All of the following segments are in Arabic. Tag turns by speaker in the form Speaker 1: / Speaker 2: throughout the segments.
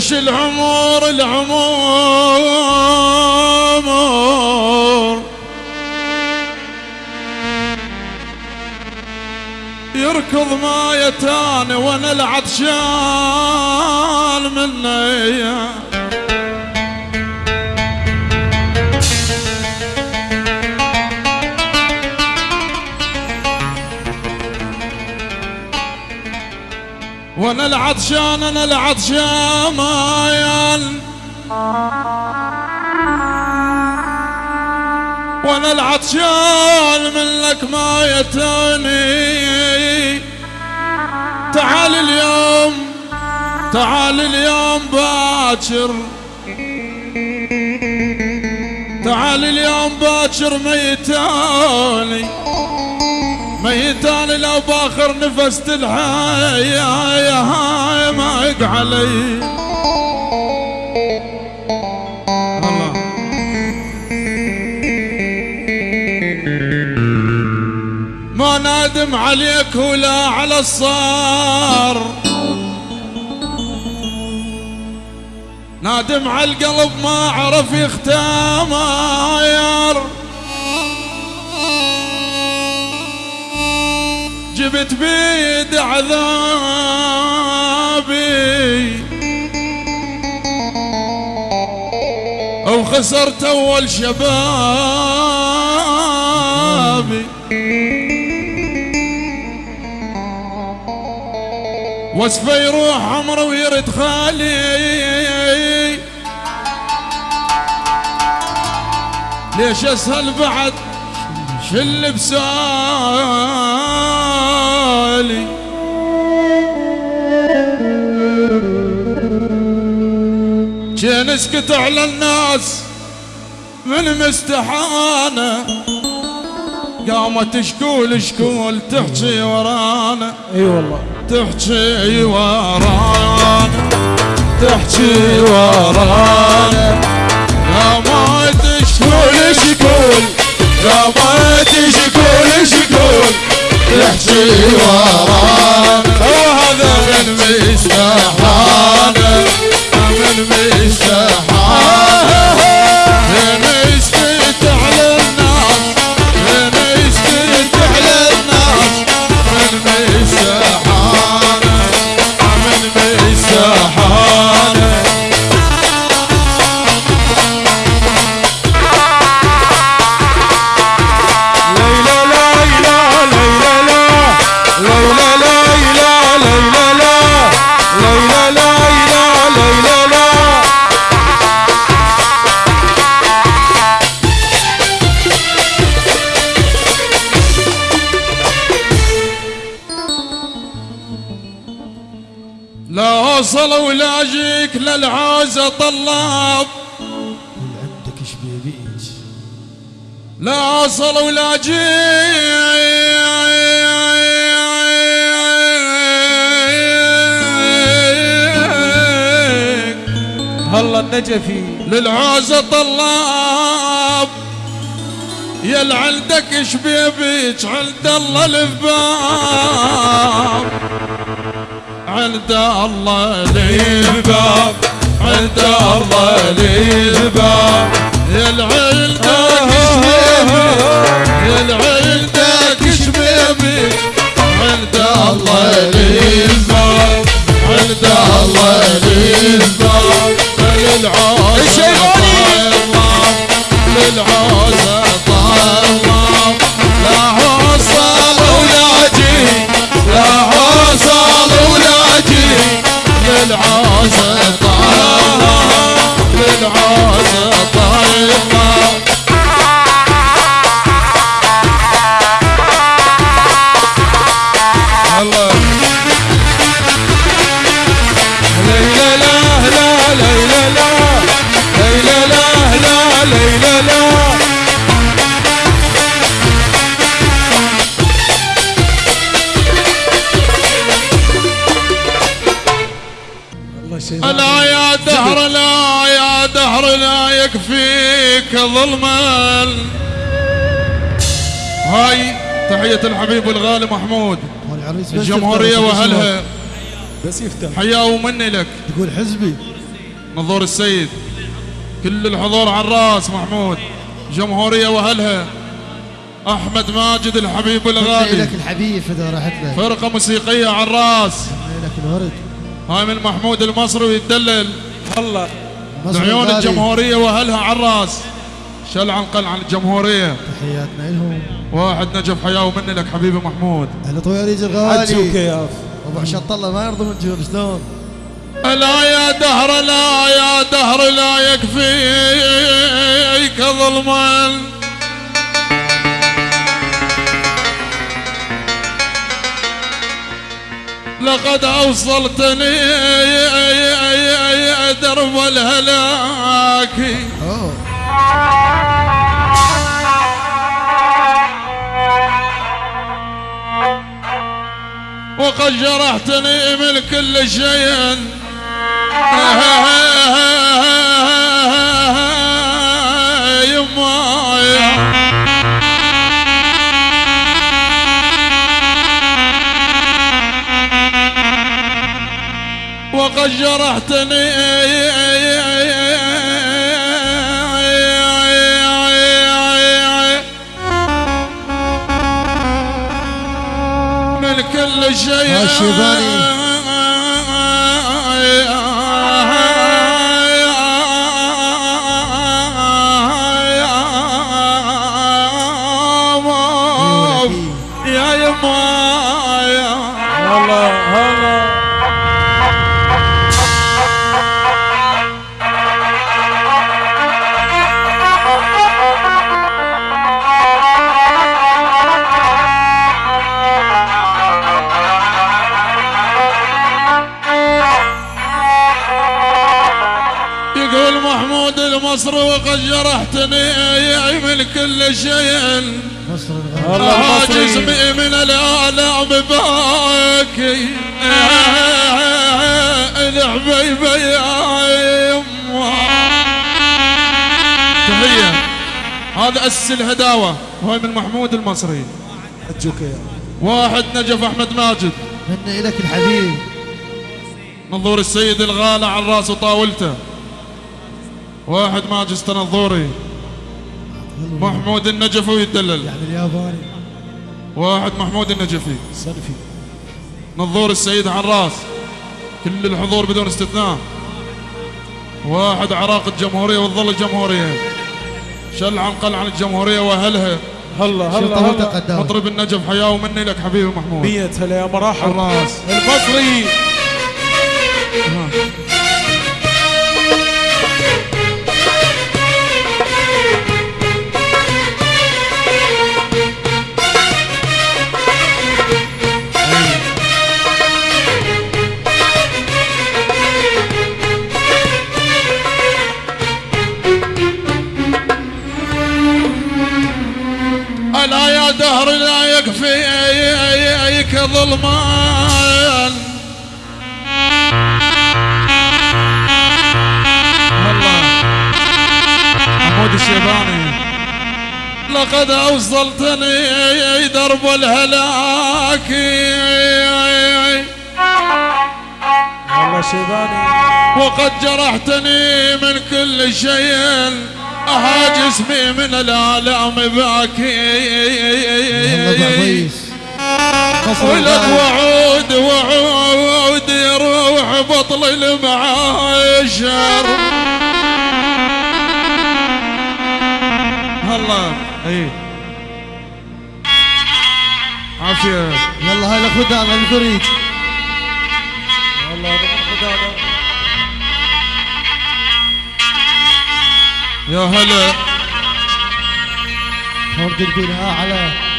Speaker 1: ليش العمر العمر. يركض ما يتاني وأنا العطشان العطشان أنا العطشان وأنا العطشان منك ما يتاني تعال اليوم تعال اليوم باكر. تعال اليوم باكر ميتاني ميتاني لو باخر نفس يا هاي ما علي. ما نادم عليك ولا على الصار. نادم على القلب ما عرف يختمر جبت بيد عذابي أو خسرت أول شبابي. وصفه يروح عمره ويرد خالي. ليش أسهل بعد؟ شل كان اسكت على الناس من مستحانة. قامت شكول شكول تحكي ورانا.
Speaker 2: إي والله.
Speaker 1: تحكي ورانا. تحكي ورانا. قامت شكول شكول. قامت شكول شكول. تحكي ورانا وهذا من مستحانا من مستحانا طلاب
Speaker 2: عندك إيش بيبيك
Speaker 1: لا اوصل ولا اجيك
Speaker 2: هلا النجفي.
Speaker 1: للعازة طلاب يا عندك إيش بيبيك عند الله الباب عند الله الباب عند الله الباب يا عندك إيش بيبيك يا إيش بيبيك عند الله الباب عند الله الباب للعازة طلاب للعازة طلاب لا وصل ولا جي لا وصل ولا جي للعازة طلاب
Speaker 2: in
Speaker 1: the ظلما هاي تحية الحبيب الغالي محمود. الجمهورية
Speaker 3: يفتح، بس
Speaker 1: وأهلها.
Speaker 2: بس يفتح.
Speaker 1: حياة ومني لك.
Speaker 3: تقول حزبي.
Speaker 1: نظور السيد. كل الحضور على الرأس محمود. جمهورية وأهلها. أحمد ماجد الحبيب الغالي.
Speaker 3: لك الحبيب إذا راحت له.
Speaker 1: فرقة موسيقية على
Speaker 3: الرأس. لك الورد.
Speaker 1: هاي من محمود المصري
Speaker 3: مصر
Speaker 1: لعيون
Speaker 3: الغالي.
Speaker 1: الجمهورية وأهلها على الرأس. شل عن قل عن الجمهورية.
Speaker 3: تحياتنا لهم.
Speaker 1: واحد نجف حياة ومني لك حبيبي محمود.
Speaker 3: أهل طويريج
Speaker 2: عجوك
Speaker 3: الغالي.
Speaker 2: يا
Speaker 3: أبو عشاط الله ما يرضى من جون شلون؟
Speaker 1: لا يا دهر لا يا دهر لا يكفيك ظلما لقد أوصلتني درب الهلاك. وقد جرحتني من كل شيء. وقد جرحتني كل شيء
Speaker 3: يا
Speaker 1: جرحتني من كل شيء.
Speaker 3: الغالي
Speaker 2: الله.
Speaker 1: جسمي من الآلام باكي الحبيبة يا يما تحية. هذا أسس الهداوة. وهي من محمود المصري.
Speaker 2: يا
Speaker 1: واحد نجف أحمد ماجد.
Speaker 3: مني لك الحبيب.
Speaker 1: منظور السيد الغالى على الراس وطاولته واحد ماجد تنظوري محمود النجفي ويدلل
Speaker 3: يعني الياباني
Speaker 1: واحد محمود النجفي.
Speaker 2: صنفي
Speaker 1: نظور السيد عراس كل الحضور بدون استثناء. واحد عراق الجمهورية وتظل الجمهورية. شل عن قل عن الجمهورية واهلها
Speaker 2: هلا هلا هلا.
Speaker 1: مطرب النجف حياه ومني لك حبيبي محمود.
Speaker 2: مية هلا يا مرحب
Speaker 1: الراس
Speaker 2: المصري.
Speaker 1: ظلمان الله محمود الشيباني لقد أوصلتني درب الهلاك.
Speaker 2: هلا شيباني
Speaker 1: وقد جرحتني من كل شيء. جسمي من الآلام باكي. ولك وعود وعود يروح بطل المعاشر. هلا إي. عافية.
Speaker 3: يلا هاي الخدام الفريق
Speaker 2: هلا هذا من خدامه
Speaker 1: يا هلا.
Speaker 3: فرد البناء اعلى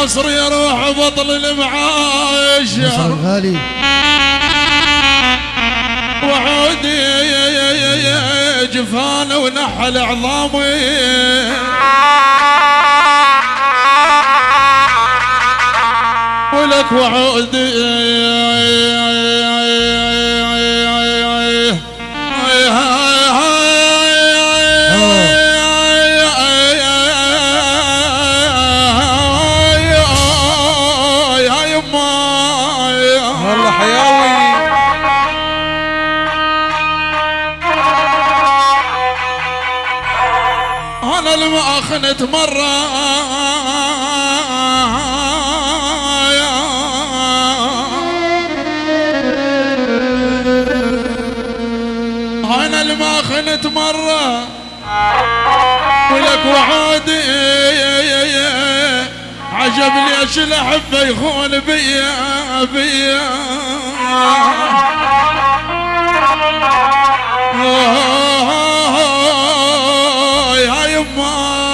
Speaker 1: المصري يروح بطل
Speaker 3: مصر
Speaker 1: المعاشر
Speaker 3: الغالي.
Speaker 1: وعودي جفانه ونحل عظامي ولك وعودي مرة أنا لما اخنت مرة ولك وعودي عجب ليش الاحبه يخون بيا بيا يا يما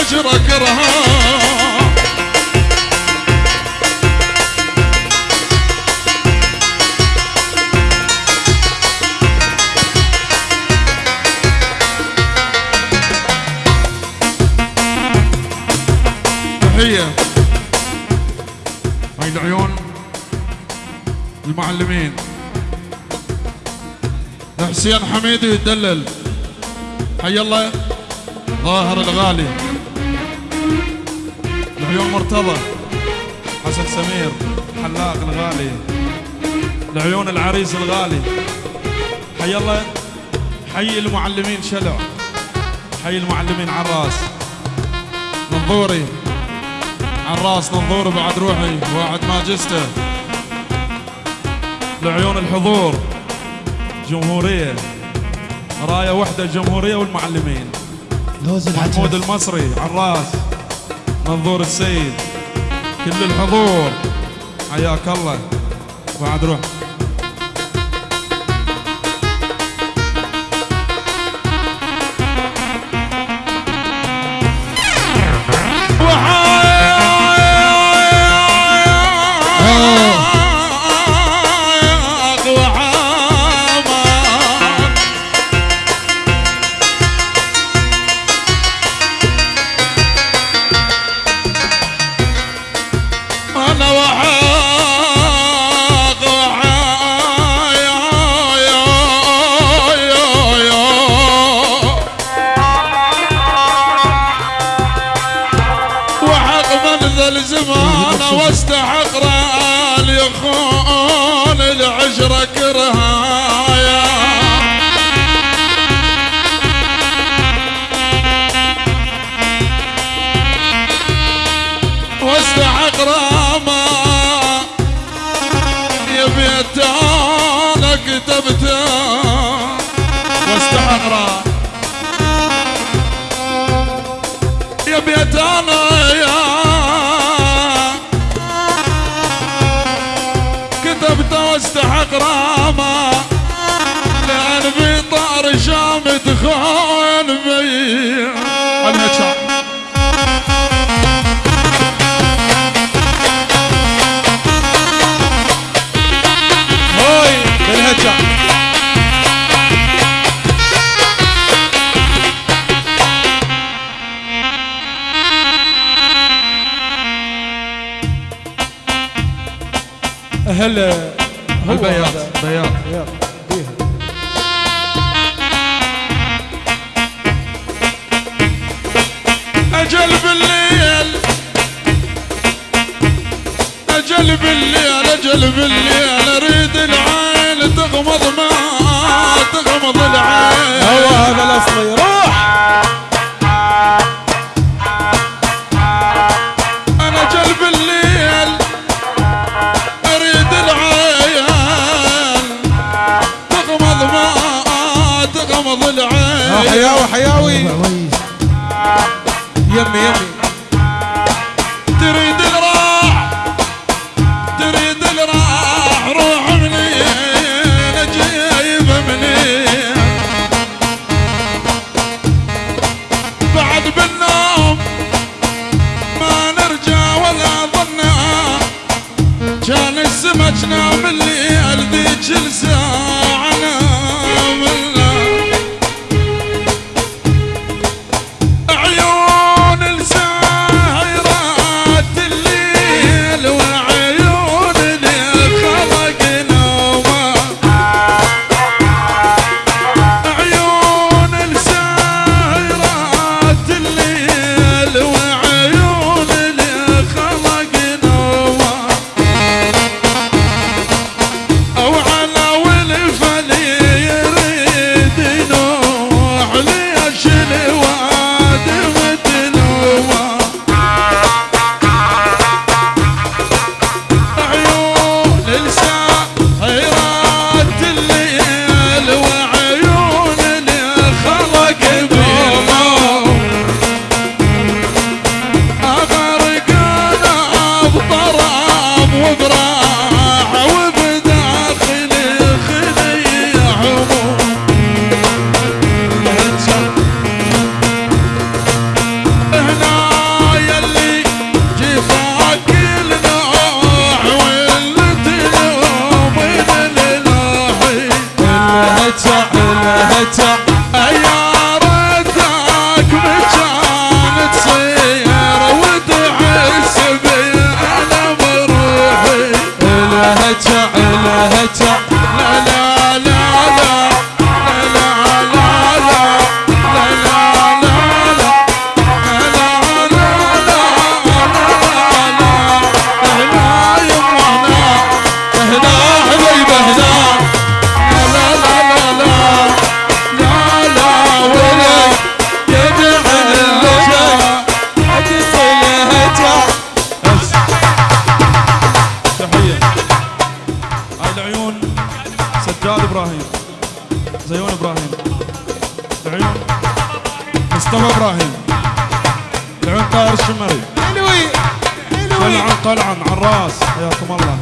Speaker 1: العشرة كرها تحية. هاي العيون المعلمين. حسين حميدي يدلل. حي الله. ظاهر الغالي. العيون مرتضى حسن سمير حلاق الغالي العيون العريس الغالي. حي الله حي المعلمين شلع حي المعلمين عراس نظوري عراس نظوري بعد روحي واعد ماجسته. لعيون الحضور جمهورية راية وحدة الجمهورية والمعلمين. محمود المصري عراس منظور السيد. كل الحضور. حياك الله. بعد روح. هل
Speaker 2: البياض بياض
Speaker 1: بياض
Speaker 2: أجل بالليل أجل بالليل أجل بالليل أريد العين تغمض ما تغمض العين.
Speaker 1: هو هذا الاصلي
Speaker 2: إبراهيم. زيون إبراهيم. العيون مصطفى إبراهيم. العيون طاهر الشمري.
Speaker 1: حلوي حلوي
Speaker 2: طلعن طلعن الراس حياكم الله.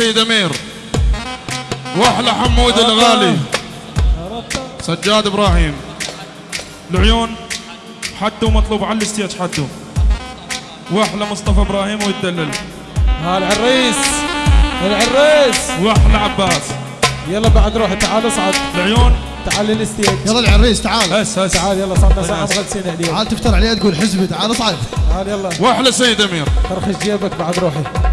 Speaker 1: هاي من سيد أمير. واحلى حمود الغالي. سجاد إبراهيم. العيون حدو مطلوب على الستيج حدو. واحلى مصطفى إبراهيم ويتدلل.
Speaker 2: ها العريس العريس
Speaker 1: واحلى عباس.
Speaker 2: يلا بعد روحي تعال اصعد.
Speaker 1: العيون.
Speaker 2: تعال للستيج
Speaker 3: يلا العريس تعال.
Speaker 1: هس هس.
Speaker 2: تعال يلا صرنا ساعة مغلسين عليك.
Speaker 3: تعال تفتر عليه تقول حزبي تعال اصعد.
Speaker 2: تعال يلا.
Speaker 1: واحلى سيد أمير.
Speaker 2: فرخش جيبك بعد روحي.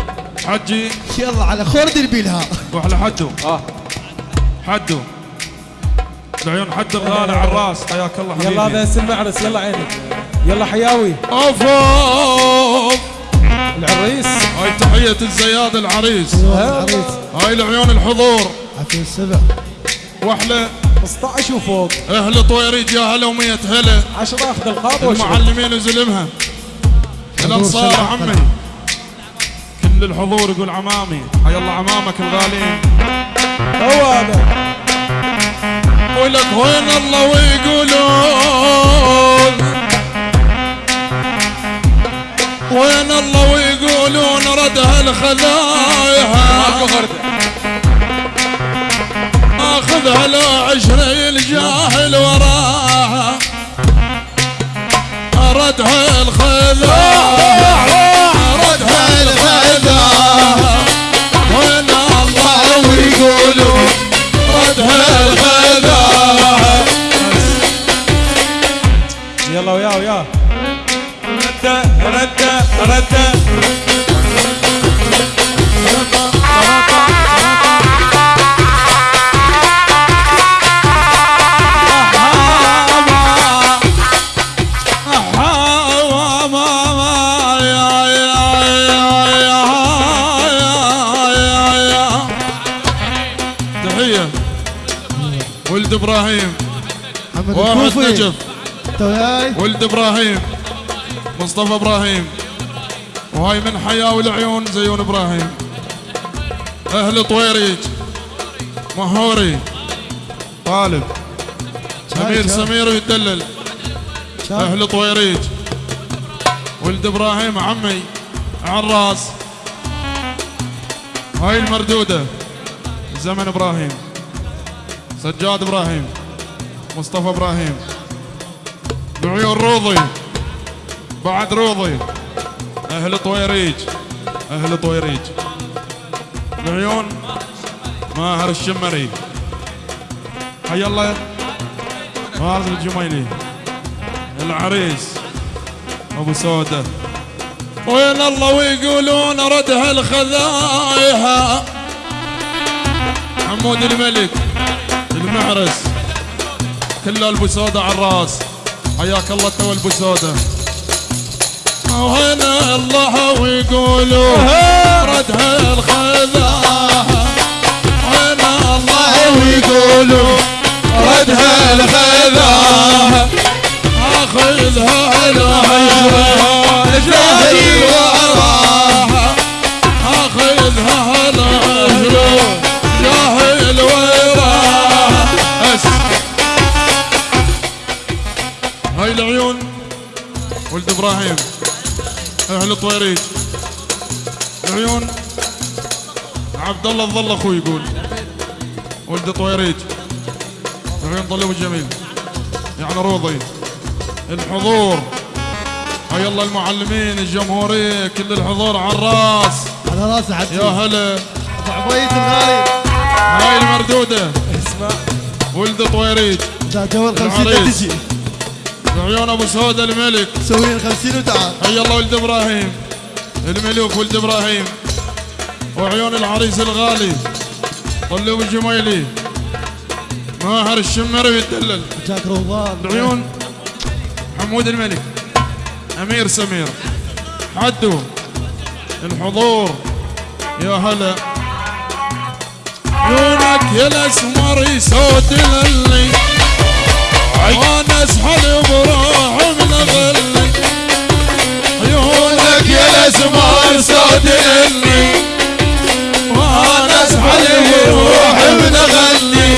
Speaker 1: حجي.
Speaker 3: يلا على خورد البيلها.
Speaker 1: واحلى حدو
Speaker 2: آه.
Speaker 1: حدو العيون حد الغالي على الراس. حياك الله حبيبي.
Speaker 2: يلا هذا هسه المعرس يلا عينك يلا حياوي.
Speaker 1: أوف أوف.
Speaker 2: العريس.
Speaker 1: هاي تحية الزياد العريس؟
Speaker 3: العريس.
Speaker 1: هاي العيون الحضور.
Speaker 3: عفوا السبع
Speaker 1: وأحلى.
Speaker 2: 15 وفوق
Speaker 1: أهل طويريج يا هلا ومية هلا
Speaker 2: 10 أخذ واشرب
Speaker 1: المعلمين وزلمها
Speaker 3: الأنصار.
Speaker 1: عمي. كل الحضور يقول عمامي. حي الله عمامك الغاليين
Speaker 2: هو هذا
Speaker 1: ولك وين الله ويقولون. وين الله ويقولون ردها الخذايا أخذها لو عشري الجاهل وراها. ردها الخذايا
Speaker 3: انت وياي
Speaker 1: ولد إبراهيم مصطفى إبراهيم. وهاي من حياة والعيون زيون إبراهيم. أهل طويريج مهوري. طالب.
Speaker 3: شايف؟
Speaker 1: سمير ويدلل؟ أهل طويريج. ولد إبراهيم عمي عراس. هاي المردودة زمن إبراهيم. سجاد إبراهيم مصطفى إبراهيم. العيون روضي. بعد روضي. أهل طويريج. أهل طويريج. العيون ماهر الشمري. حي الله. ماهر الجميلي. العريس. أبو سودة. وين الله ويقولون ردها الخذايا حمود الملك. المعرس. كله البسودة على الراس. حياك الله تو البسودة وين الله ويقولوا ردها الخذايا وين الله ويقولوا ردها الخذايا اخذها الهجرة جاهل وراها اخذها الهجرة جاهل العيون. ولد إبراهيم أهل طويريج العيون. عبد الله الظل أخوي يقول. ولد طويريج العيون طلب الجميل. يعني روضي. الحضور. هيا الله المعلمين الجمهورية كل الحضور على الراس.
Speaker 3: على راسي حتى
Speaker 1: يا هلا.
Speaker 3: عبيد الغالي.
Speaker 1: هاي المردودة.
Speaker 2: اسمع.
Speaker 1: ولد طويريج
Speaker 3: ذا جو الخمسين
Speaker 1: العريس.
Speaker 3: تجي.
Speaker 1: عيون أبو سودة الملك.
Speaker 3: سوي الخمسين وتعال.
Speaker 1: هيا الله ولد إبراهيم. الملوك ولد إبراهيم. وعيون العريس الغالي. طلوب الجميلي ماهر الشمري يتدلل.
Speaker 3: جاك رمضان
Speaker 1: العيون حمود الملك. أمير سمير. حدو. الحضور. يا هلا. عيونك يا الأسمر يسود للي. أسحل بروح مغل عيونك يا الأسمار صادني وأنا أسحل بروح بنغني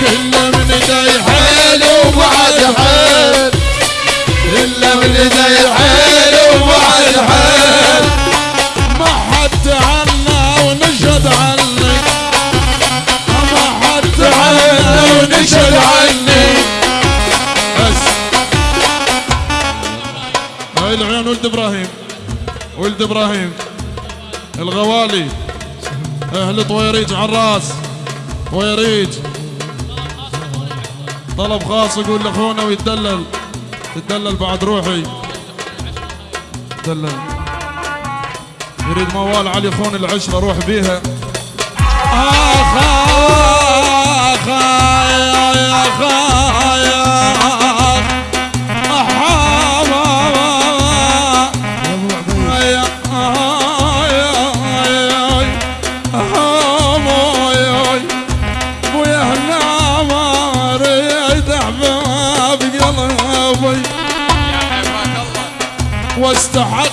Speaker 1: كل من ذي حيل وبعد حيل. إلا من ذي حيل وبعد حيل. ما حد عنا ونشهد عنك ما حد عنا ونشهد عنك إبراهيم الغوالي أهل طويريج عراس طويريج طلب خاص يقول لاخونا ويتدلل تدلل بعد روحي دلل يريد موال علي خون العشرة روح بيها آخ آخ يا يا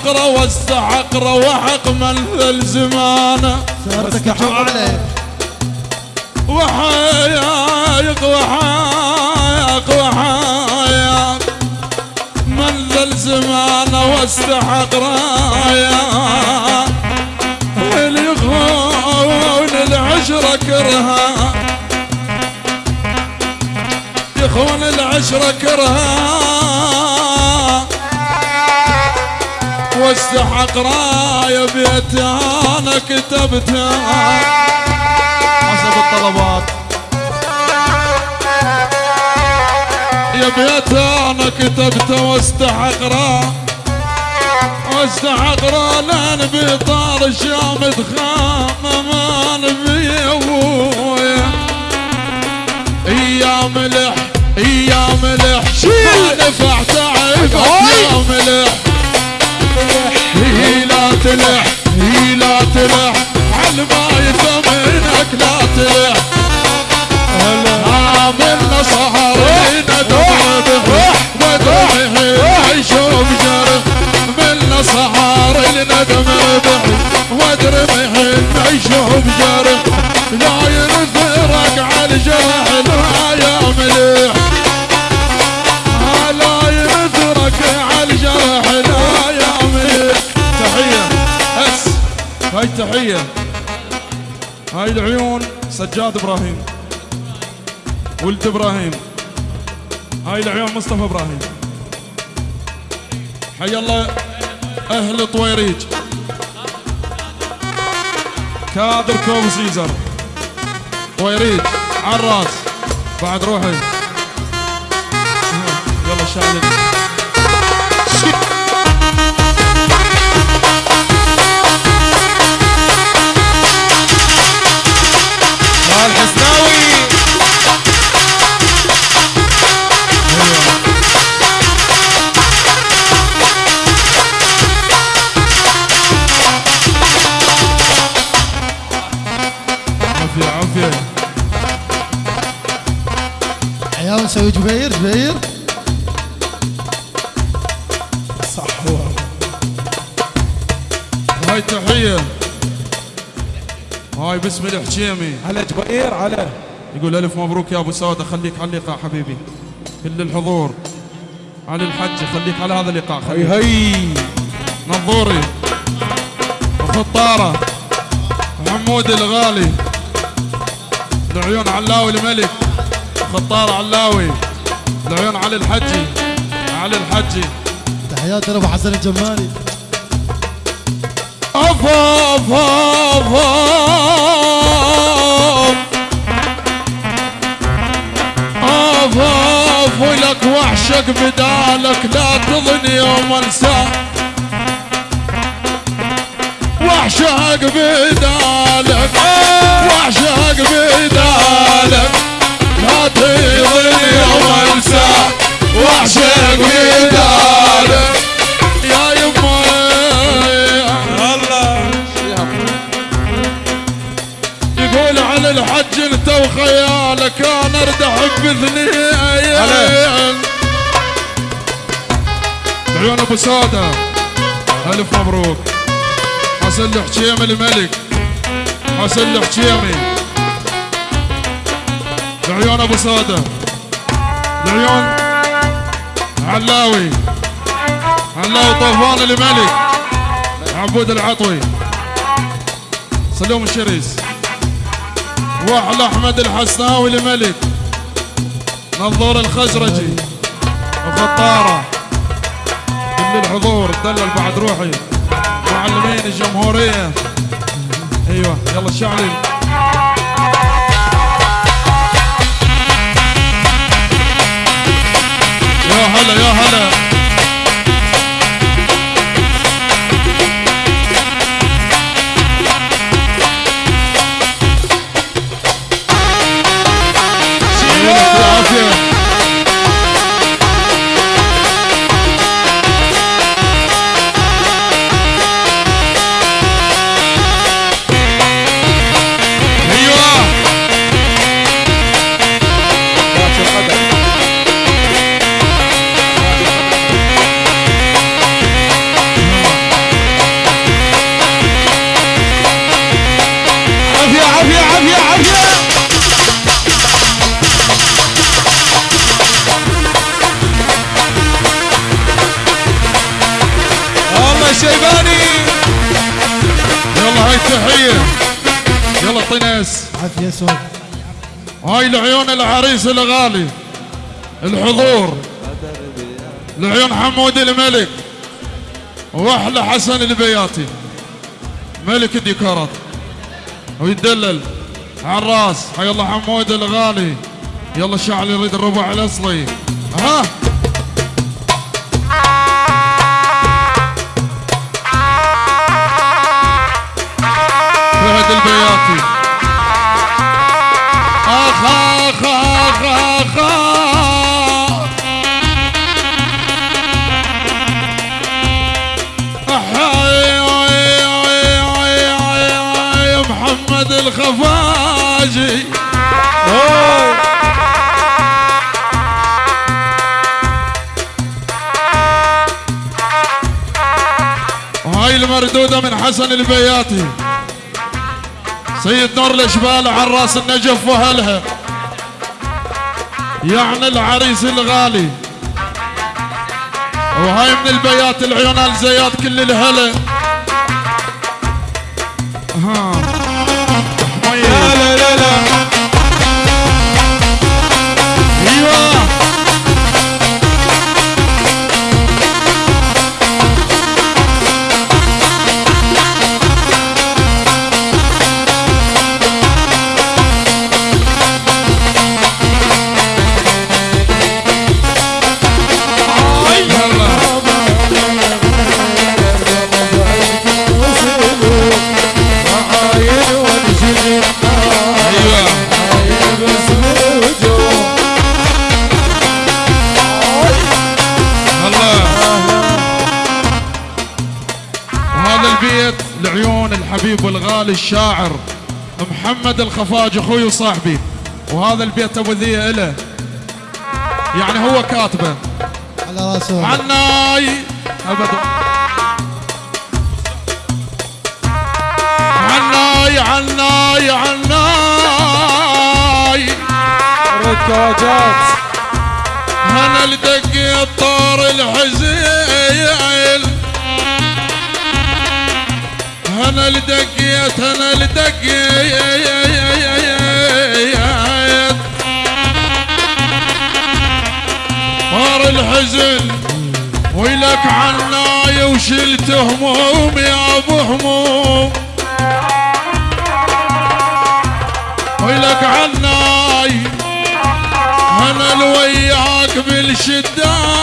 Speaker 1: واستحق رو واستحق روحق من الزمانه
Speaker 3: سهرتك محب عليك
Speaker 1: وحايق وحايق وحايق من ذا الزمان واستحق رايا. اللي يخون العشرة كرها. يخون العشرة كرها. واستحق راية بيتي أنا كتبتها. حسب الطلبات. يا بيت أنا كتبته واستحق را واستحق را لأن بطار الشام تخام ما نبي أبويا. يا ملح يا ملح. ما نفع تعبك يا ملح. تلح هي لا تلح عالما يثمنك لا تلح. عاملنا سهرين ندمه ودمه يشوف جرح ملنا سهرين ندمه ودرمه يشوف جرح لا ينثرك على الجرح. هاي تحية هاي العيون سجاد إبراهيم. ولد إبراهيم. هاي العيون مصطفى إبراهيم. حي الله أهل طويريج. كادر كوب سيزر. طويريج عراس. بعد روحي. يلا شعلي
Speaker 2: الحسناوي
Speaker 1: عافية عافية.
Speaker 3: عيال نسوي جبير جبير.
Speaker 2: صح هو.
Speaker 1: هاي تحية هاي باسم الحجيمي
Speaker 2: على جبير على.
Speaker 1: يقول ألف مبروك يا أبو سودة خليك على اللقاء حبيبي. كل الحضور. على الحج خليك على هذا اللقاء
Speaker 2: هي
Speaker 1: خليك.
Speaker 2: هي
Speaker 1: نظوري وخطارة محمود الغالي. العيون علاوي الملك. خطارة علاوي. العيون علي الحجي. علي الحجي.
Speaker 3: تحياتي لابو حسن الجمالي.
Speaker 1: وحشك بدالك لا تظن يوم انساه وحشك بدالك وحشك بدالك لا تظن يوم انساه وحشك بدالك على الحج انت وخيالك أنا أردح باثنين عيون أبو ساده ألف مبروك. حسن الحجيمي الملك. حسن الحجيمي العيون أبو ساده العيون علاوي. علاوي طوفان الملك. عبود العطوي. سلوم الشريس. واحلى أحمد الحسناوي الملك. نظور الخزرجي. وخطاره. كل الحضور دلل بعد روحي. مع معلمين الجمهورية. أيوه يلا الشعلي يا هلا يا هلا.
Speaker 2: الله شيباني.
Speaker 1: يلا هاي التحية. يلا طنس
Speaker 3: عافية سوق
Speaker 1: هاي لعيون العريس الغالي الحضور. لعيون حمود الملك. وأحلى حسن البياتي. ملك الديكورات ويدلل. عراس. حي الله حمود الغالي. يلا شعل يريد الربع الأصلي. ها؟ حسن البياتي. سيد نور الاشبال عراس النجف وأهلها. يعني العريس الغالي. وهاي من البيات العيون الزيات كل الهلا. والغالي الشاعر محمد الخفاج أخوي وصاحبي. وهذا البيت ابو ذي له يعني هو كاتبه.
Speaker 3: على راسه.
Speaker 1: عناي. ابدا عناي عناي عناي.
Speaker 2: ركاجات
Speaker 1: أنا لدقيت طار الحزين. أنا لدقيت أنا لدقيت طار الحزن ويلك عناي وشلت هموم يا أبو هموم. ويلك عناي أنا الوياك بالشدة.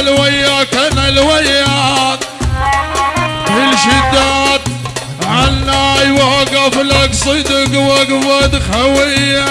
Speaker 1: أنا أنا الوياك بالشدات عناي وقف لك صدق وقفة خوية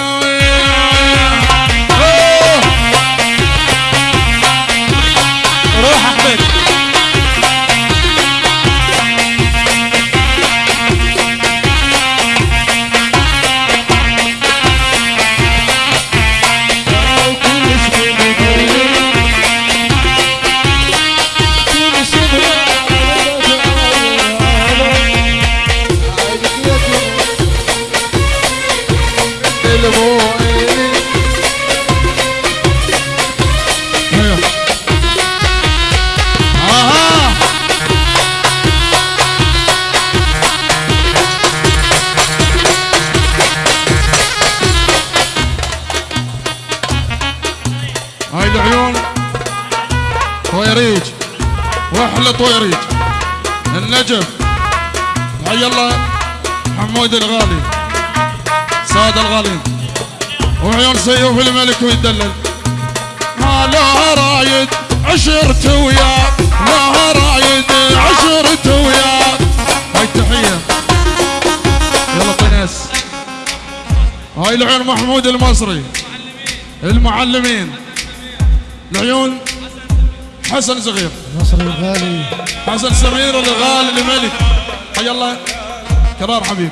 Speaker 1: كرار حبيب.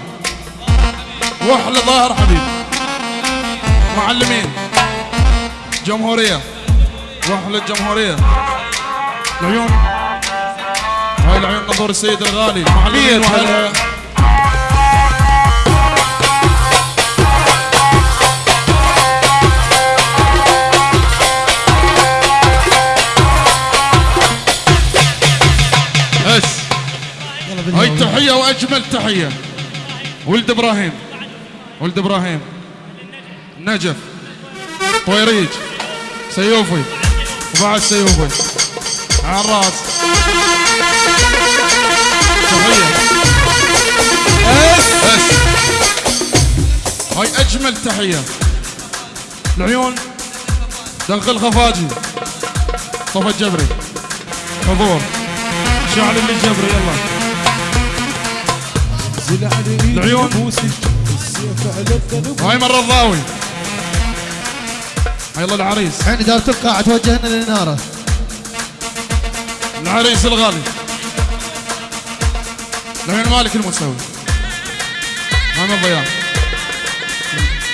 Speaker 1: واحلى ظاهر حبيب. معلمين. جمهورية. واحلى الجمهورية. العيون. هاي العيون نظور السيد الغالي. معلمين وأهلها. وأجمل تحية. ولد إبراهيم. ولد إبراهيم. نجف. طويريج. سيوفي. وبعد سيوفي. على الراس هاي أجمل تحية. العيون. دنقل خفاجي صفا الجبري حضور. شعل اللي جبري يلا. العيون. هاي مرة الضاوي هاي يلا العريس.
Speaker 3: الحين إدارة القاعة توجهنا للإنارة
Speaker 1: العريس الغالي. العيون مالك المساوي. محمد ضياء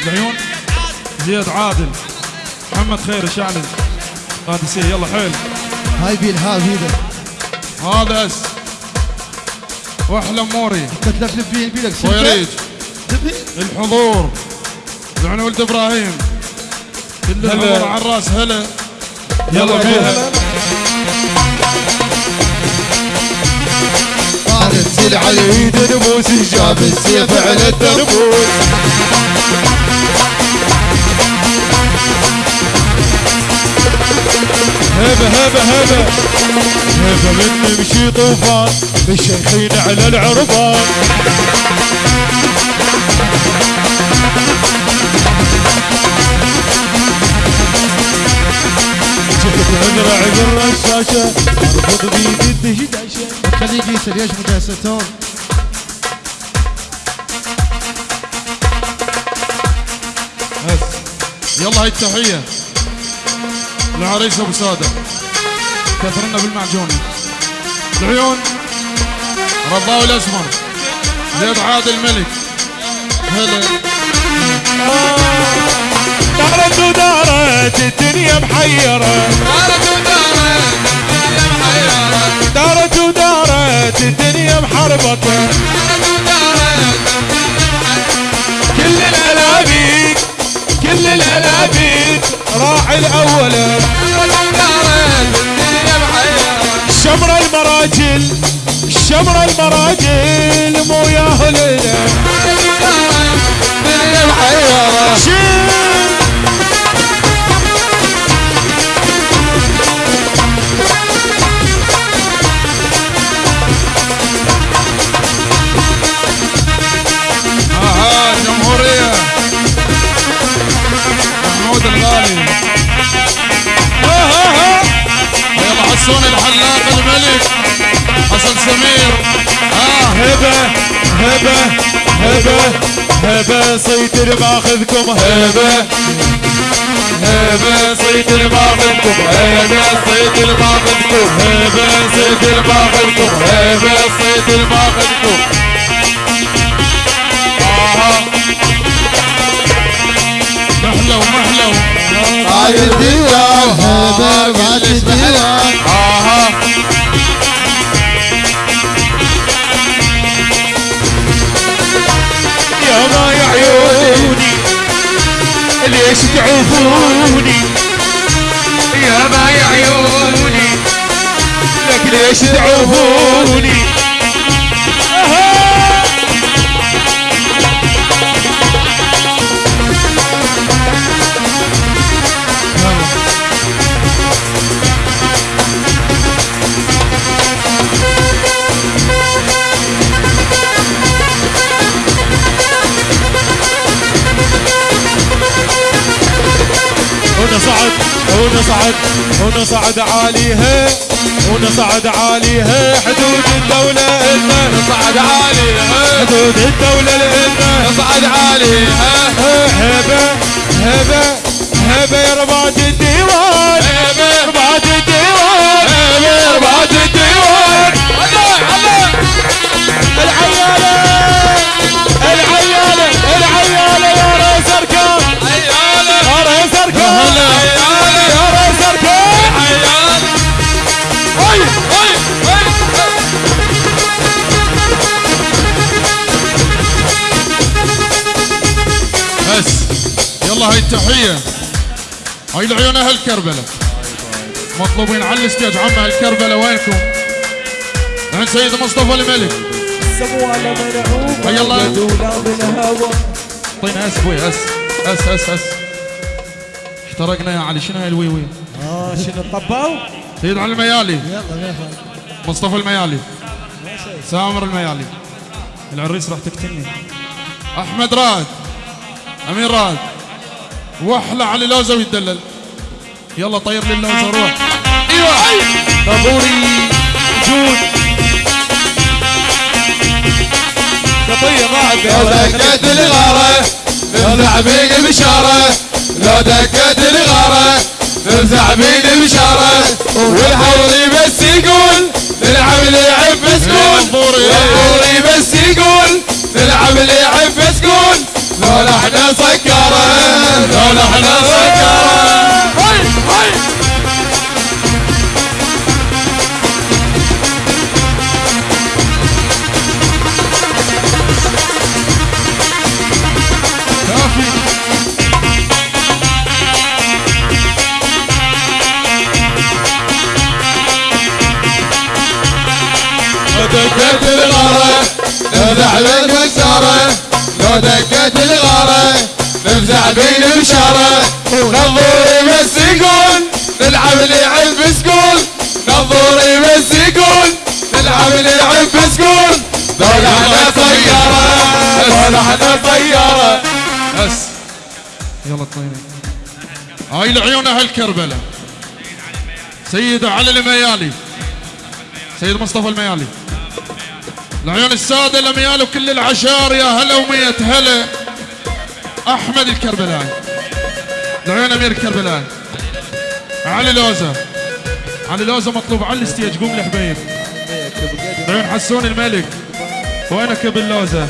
Speaker 1: العيون. زياد عادل. محمد خير شعلي قادسية يلا حيل.
Speaker 3: هاي بيل ها بيده
Speaker 1: هذا اس. واحلى موري.
Speaker 3: تتلفلف بيه بيدك
Speaker 1: ويريج الحضور العيون ولد إبراهيم. كل الحضور على الرأس. هلا. يلا بيها
Speaker 3: طارت
Speaker 2: سيل على إيد نبوس جاب السيف على الدربوس هبة هبة هبة. هبة من نمشي طوفان بالشيخين على العربان شفت ازرع بالرشاشه أرفض بيدي الدشداشه
Speaker 3: خليه يقيس ليش مجهزتهم
Speaker 1: بس. يلا هاي التحية. العريس أبو سادة. كثرنا بالمعجون. العيون. رضاوي الاسمر زياد عادل الملك. هلا
Speaker 2: دارت ودارت الدنيا محيرة. دارت ودارت الدنيا محربطة كل الألابيك كل الألابيك راح الأولى شمر المراجل شمر المراجل مو ياهلنا شيل هبة سيطر باخذكم هبة هبة سيطر باخذكم هبة سيطر باخذكم هبة سيطر باخذكم هبة سيطر باخذكم
Speaker 1: محلو محلو
Speaker 2: هاي الديوان
Speaker 3: هبر بعد الديوان
Speaker 2: ليش تعوفوني يا ما عيوني لك ليش تعوفوني ونصعد ونصعد عاليها ونصعد عاليها حدود الدولة إلنا.
Speaker 4: نصعد عاليها
Speaker 2: حدود الدولة لإلنا
Speaker 4: نصعد عاليها
Speaker 2: هبة هبة هبة يا رباط الديوان.
Speaker 4: هبة
Speaker 2: رباط الديوان.
Speaker 4: هبة رباط الديوان. الله الله.
Speaker 2: العيالة العيالة العيالة.
Speaker 4: هاي
Speaker 1: التحية. هاي العيون أهل كربلة مطلوبين على الستيج عم أهل كربلة وينكم؟ عند سيد مصطفى الملك.
Speaker 2: سموا على منعوم
Speaker 1: هيا الله.
Speaker 2: بالهوى
Speaker 1: اعطينا أس. أبوي أس أس أس. احترقنا يا علي. شنو هاي الوي وي؟
Speaker 2: آه شنو طباو؟
Speaker 1: سيد علي الميالي.
Speaker 3: يلا
Speaker 1: مصطفى الميالي. سامر الميالي. العريس راح تقتلني. أحمد راد. امين راد. واحلى علي لوزه ويتدلل يلا طير لي اللوزه روح إيوه.
Speaker 2: طابوري جود قضية ما
Speaker 4: دكت الغارة نفزع بين بشارة لو دكت الغارة نفزع بين بشارة والحوري بس يقول نلعب لعب سكون
Speaker 1: الظهوري.
Speaker 4: والظهوري بس يقول نلعب لعب سكون لو إحنا سكرة لو إحنا سكرة بين بشارة لو دكت الغارة نفزع بين بشارة نظوري بس يقول نلعب لعب سكول نظوري بس يقول نلعب لعب سكول دول إحنا طيارة دول إحنا طيارة.
Speaker 1: بس. يلا طيري هاي العيون أهل كربلة سيد علي الميالي. سيد مصطفى الميالي. العيون السادة الميالي وكل العشار يا هلا ومية هلا. أحمد الكربلاي العيون أمير الكربلاي علي لوزة علي لوزة مطلوب على الستيج. قوم الحبيب العيون حسون الملك. وينك باللوزة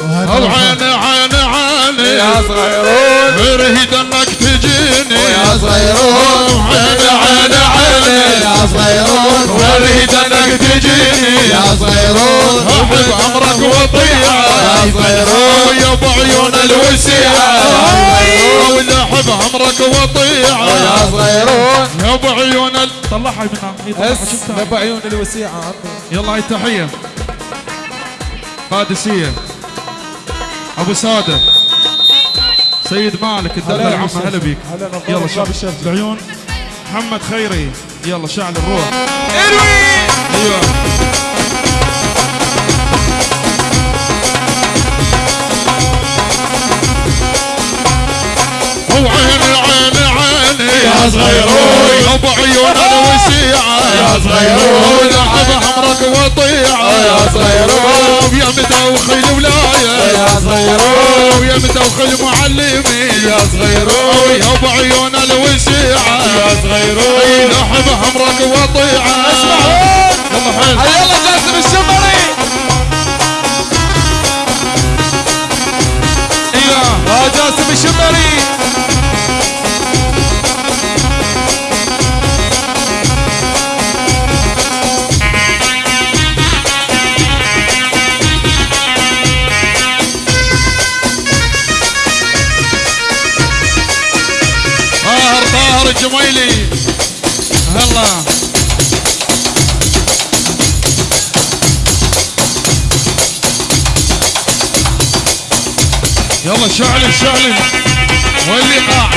Speaker 1: أو عيني عيني عيني
Speaker 4: يا صغيرون.
Speaker 1: برهد أنك تجيني.
Speaker 4: يا صغيرون. عيني عيني عيني يا صغيرون. انك تجيني يا صغيرون
Speaker 1: احب امرك وطيعه
Speaker 4: يا صغيرون
Speaker 1: يا ابو عيون الوسيعه ولا احب امرك وطيعه
Speaker 4: يا صغيرون
Speaker 1: يا ابو عيون. طلعها من طلعها شفتها
Speaker 2: نبع عيون الوسيعة عمي
Speaker 1: يلا هاي التحيه قادسية. أبو سادة. سيد مالك الدلال عم هلا بيك. يلا
Speaker 2: باب
Speaker 1: شعل
Speaker 2: الشمس.
Speaker 1: العيون محمد خيري. يلا شعل الروح.
Speaker 4: اروي
Speaker 1: أيوه. هو عيني عيني عيني
Speaker 4: يا صغيرون.
Speaker 1: يا أبو عيون الوسيعه
Speaker 4: يا صغيرون.
Speaker 1: لعب حمرك وطيعه
Speaker 4: يا صغيرون.
Speaker 1: ويا مدوخي ولاية.
Speaker 4: يا صغيرون
Speaker 1: ويا مدوخي معلمين
Speaker 4: يا صغيرون
Speaker 1: يا أبو عيون الوسيعه
Speaker 4: يا صغيرون
Speaker 1: لحب حمرك وطيعه
Speaker 4: اسمعون
Speaker 1: يلا
Speaker 4: جاسم الشمري. يا جاسم الشمري.
Speaker 1: الجميلي هلا يلا شعل شعل وين الايقاع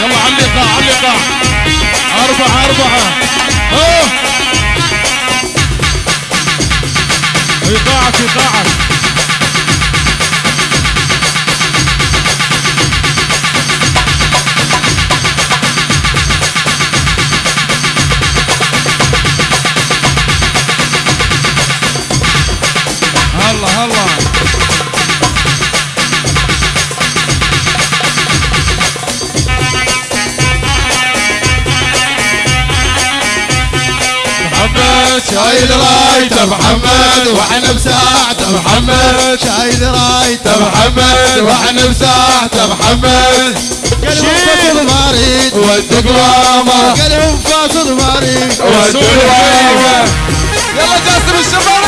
Speaker 1: يلا على الايقاع على الايقاع أربعة أربعة. أوه. ايقاعك ايقاعك
Speaker 4: شايل رايته محمد وإحنا بساعته محمد.
Speaker 3: شايل رايته
Speaker 4: محمد وإحنا بساعته محمد.
Speaker 3: قلبهم فاصل مريض
Speaker 4: والدقوامة
Speaker 3: قلبهم فاصل مريض
Speaker 4: والدقوامة يلا جاسم الشباب